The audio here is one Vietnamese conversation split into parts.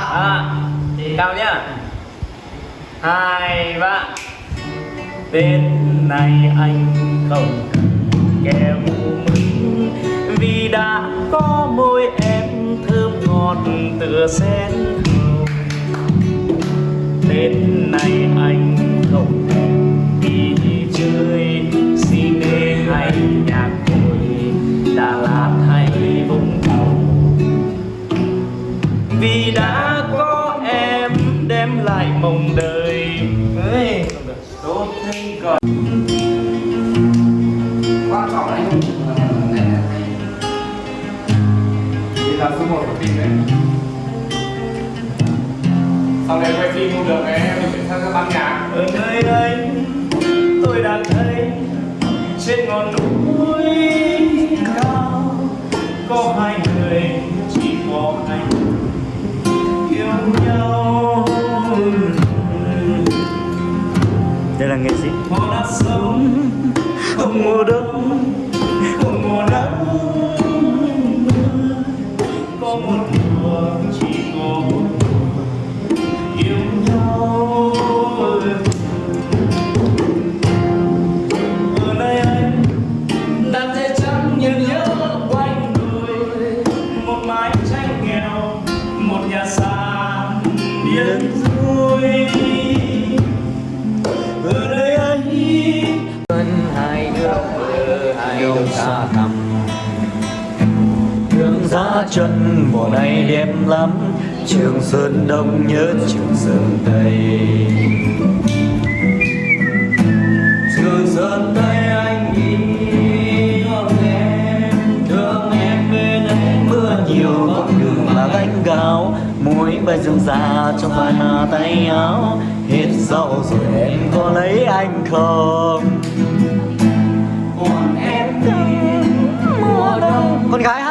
à, cao nhá. Hai ba tên này anh không cần kèo mừng vì đã có môi em thơm ngọt tựa sen hồng. Tên này anh phim đấy sau này quay phim không được ấy mình phải sang ban nhạc. Ở nơi anh tôi đang thấy trên ngọn núi cao có hai người chỉ có hai người yêu nhau. Đây là nghệ sĩ. Họ đã sống không mùa đông không mùa nắng chân mùa này đẹp lắm. Trường Sơn Đông nhớ Trường Sơn Tây. Trường Sơn Tây anh đi thương em Thương em bên em mưa nhiều con đường là gánh gạo. Mũi bay dương già trong vài mà tay áo. Hết rau rồi em có lấy anh không? Còn em thì mùa đông. Con gái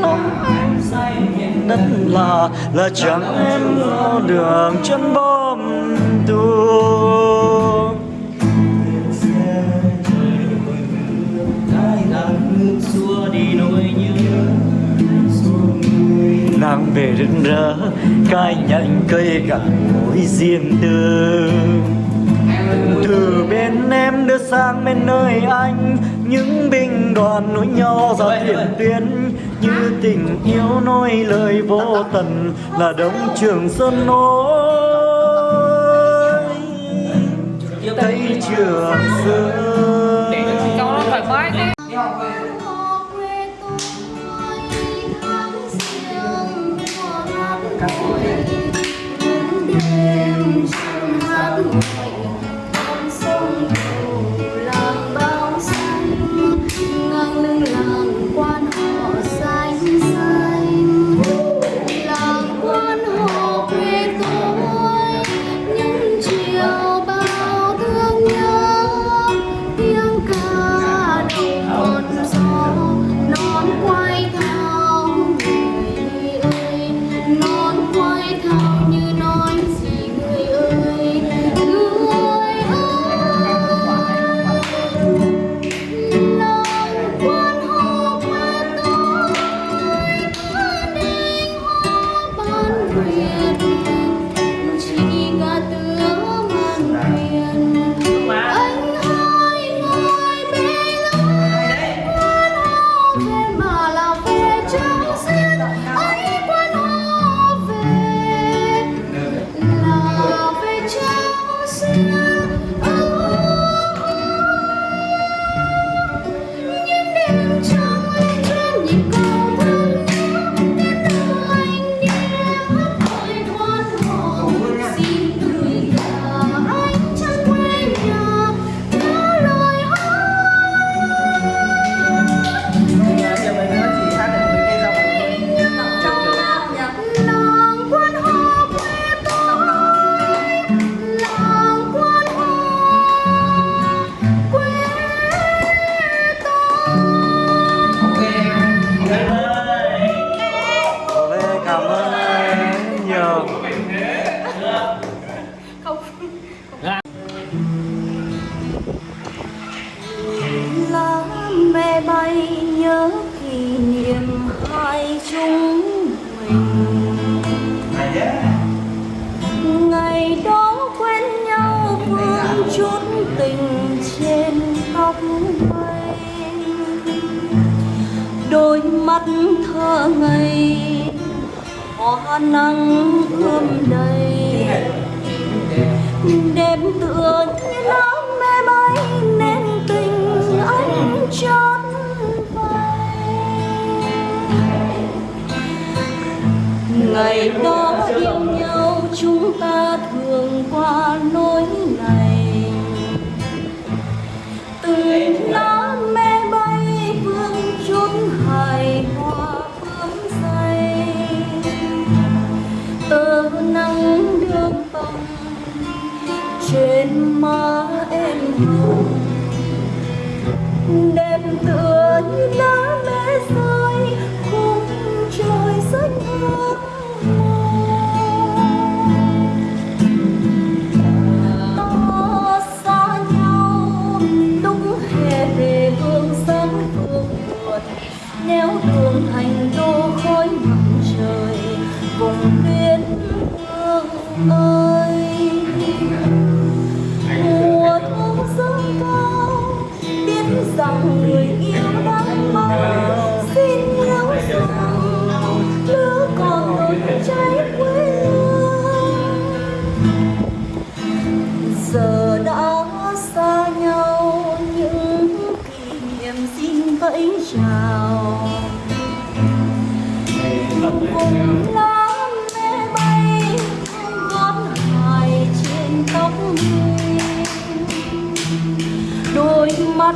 lòng say đất là là chẳng em lo đường chân bom tu đi nỗi nhớ nàng về rực rỡ cài nhánh cây cả mối riêng tư. Từ bên sang bên nơi anh. Những binh đoàn nối nhau ra tiền tuyến như tình yêu nói lời vô tận là đông trường sơn nối. Tây trường sơn Mala. hoa nắng ươm đầy. Đêm tựa như lắm mê bay nên tình anh chót ngày đó mà em thương đêm tự giờ đã xa nhau, những kỷ niệm xin vẫy chào. Cùng lá mê bay gót hài trên tóc người đôi mắt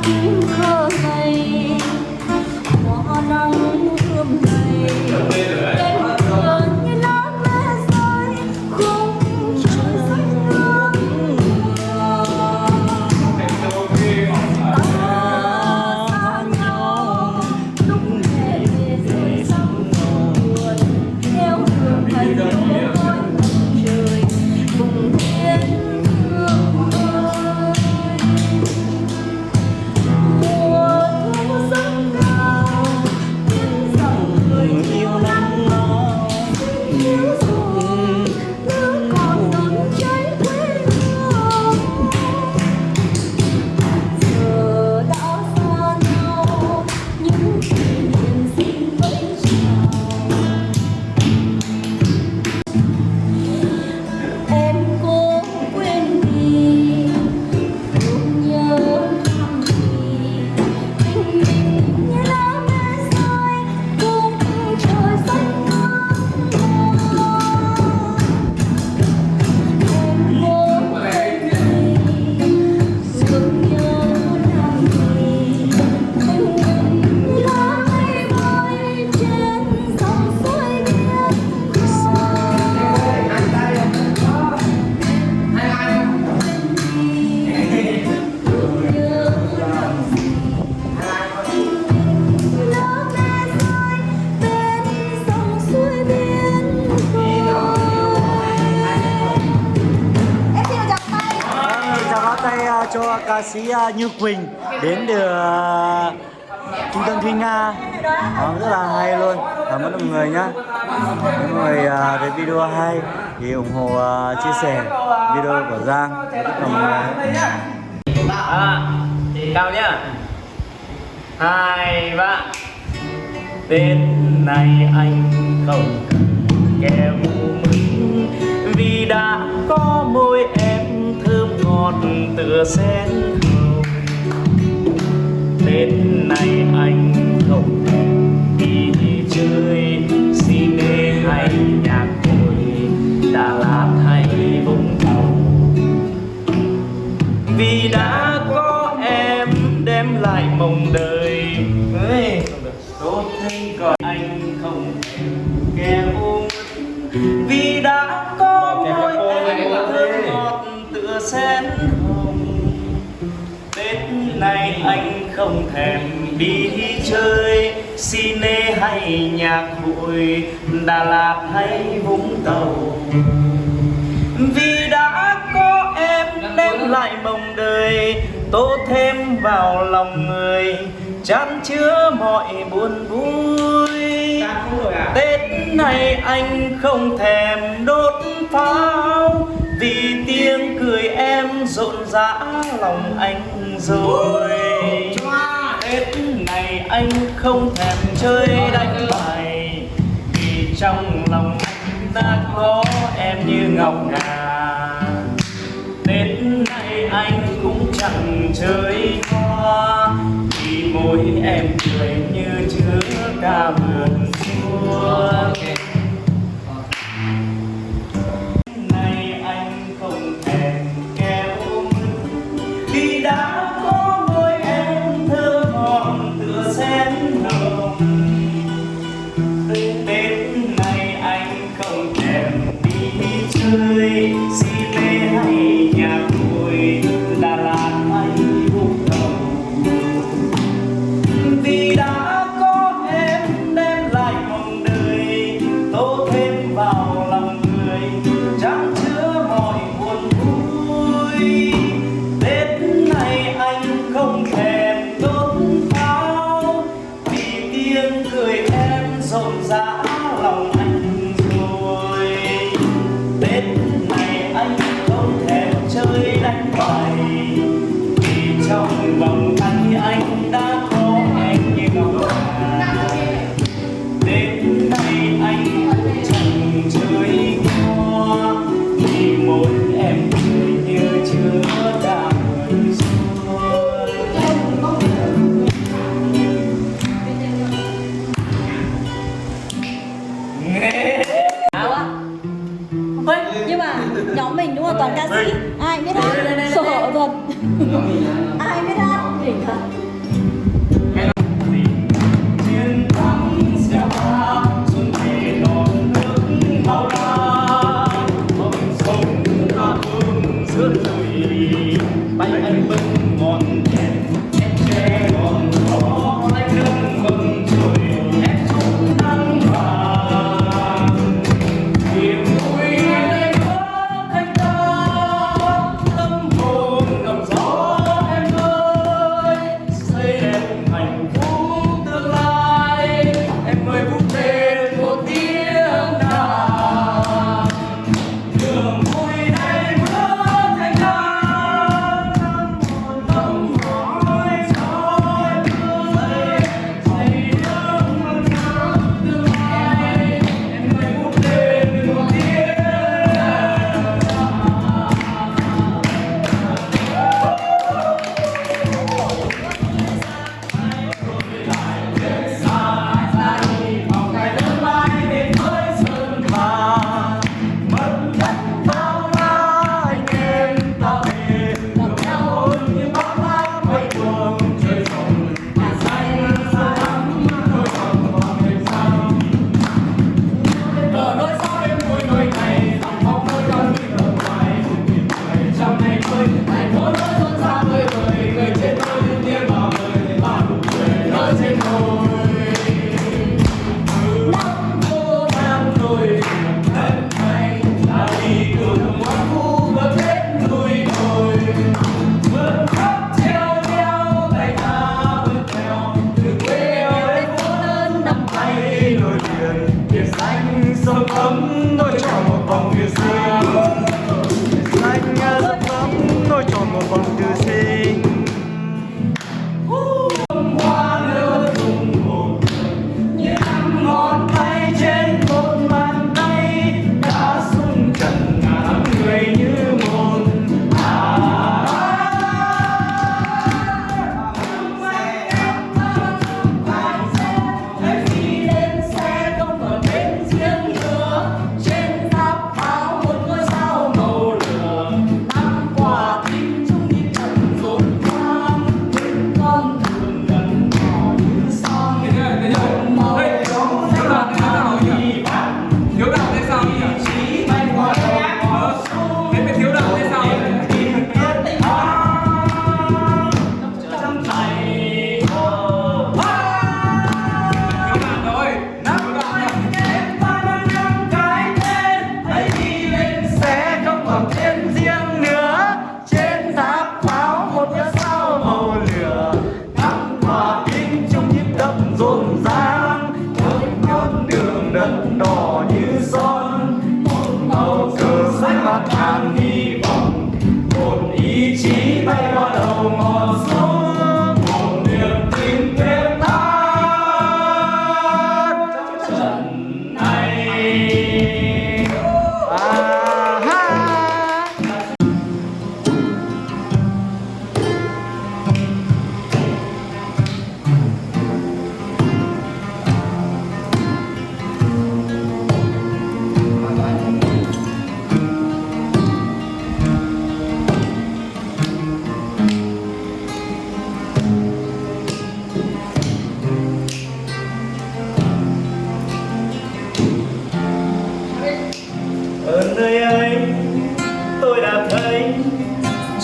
cho ca sĩ à, Như Quỳnh đến được à, trung tâm Thúy Nga. À, rất là hay luôn. Cảm ơn mọi người nhé. mọi người à, thấy video hay thì ủng hộ à, chia sẻ video của Giang. Tất cả mọi người à, cao nhá. Hai ba đến này anh không cần kẻ mừng vì đã có môi em ngọt tựa sen hồng tết này anh không Đà Lạt hay Vũng Tàu. Vì đã có em đem lại mộng đời Tô thêm vào lòng người Chán chứa mọi buồn vui? Tết này anh không thèm đốt pháo Vì tiếng cười em rộn rã lòng anh rồi. Tết này anh không thèm chơi đánh bài trong lòng anh ta có em như ngọc ngà đến nay anh cũng chẳng chơi hoa, vì môi em cười như chứa ca vườn xua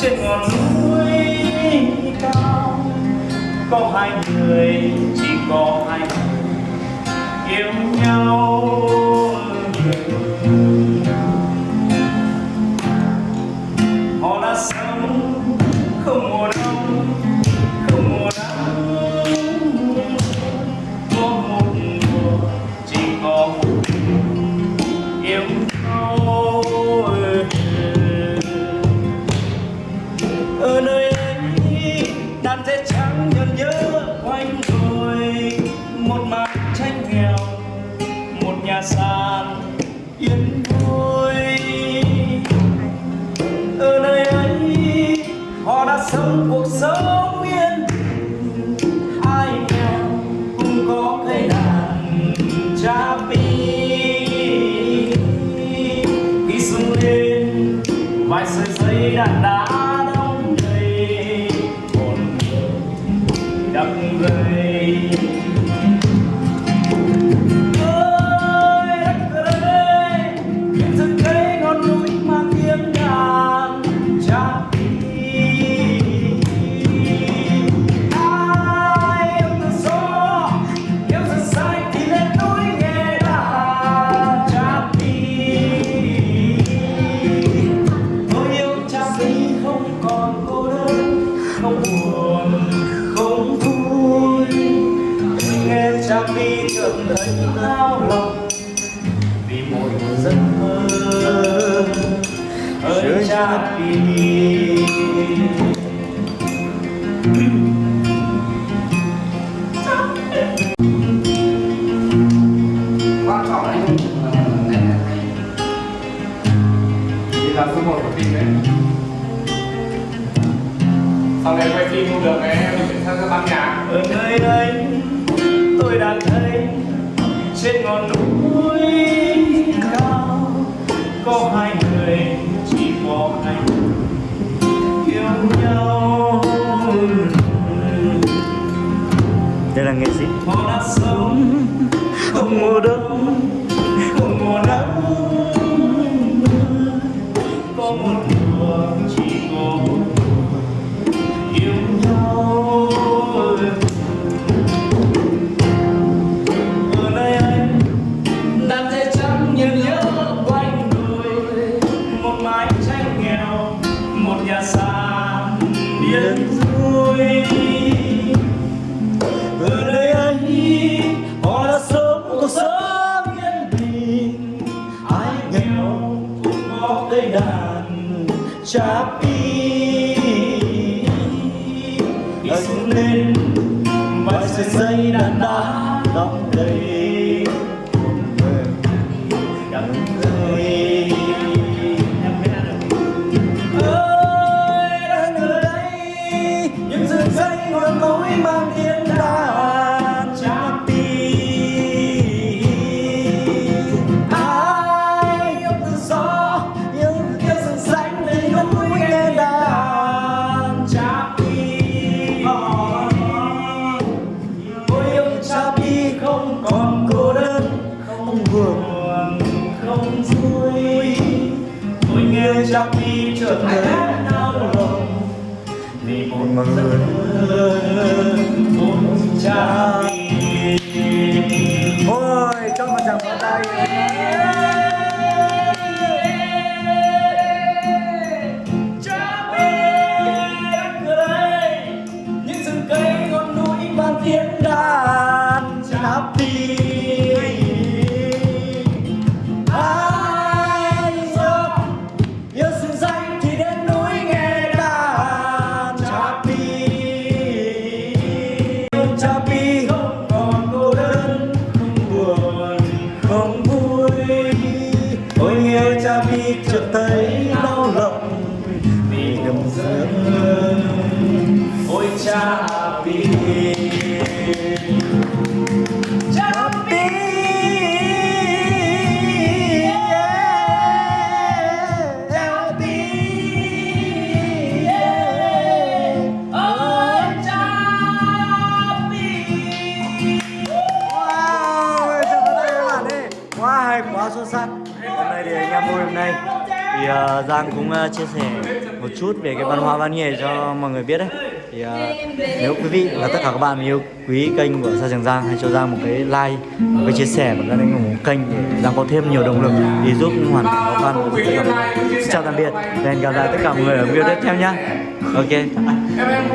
trên ngọn núi cao. Có hai người chỉ có hai người yêu nhau. sau này quay phim không được em mình chuyển sang ban nhạc. Ở nơi đây tôi đang thấy trên ngọn núi cao có hai người chỉ có anh yêu nhau. Đây là nghệ sĩ. Họ đã sống không mùa đông không mùa nắng có một chapi. Đi xuống lên và sẽ dây đàn đá đong đầy. Đắng người ơi đang ở đây, những rừng xanh ngọn núi mang tiếng Giang cũng ờ, chia sẻ một chút về cái văn hóa văn nghệ cho mọi người biết đấy. Thì uh, nếu quý vị và tất cả các bạn yêu quý kênh của Sa Trường Giang hãy cho Giang một cái like một cái chia sẻ và các ủng hộ kênh để Giang có thêm nhiều động lực để giúp hoàn cảnh khó khăn của tất cả mọi người. Xin chào tạm biệt và hẹn gặp lại tất cả mọi người ở video tiếp theo nhé. ok.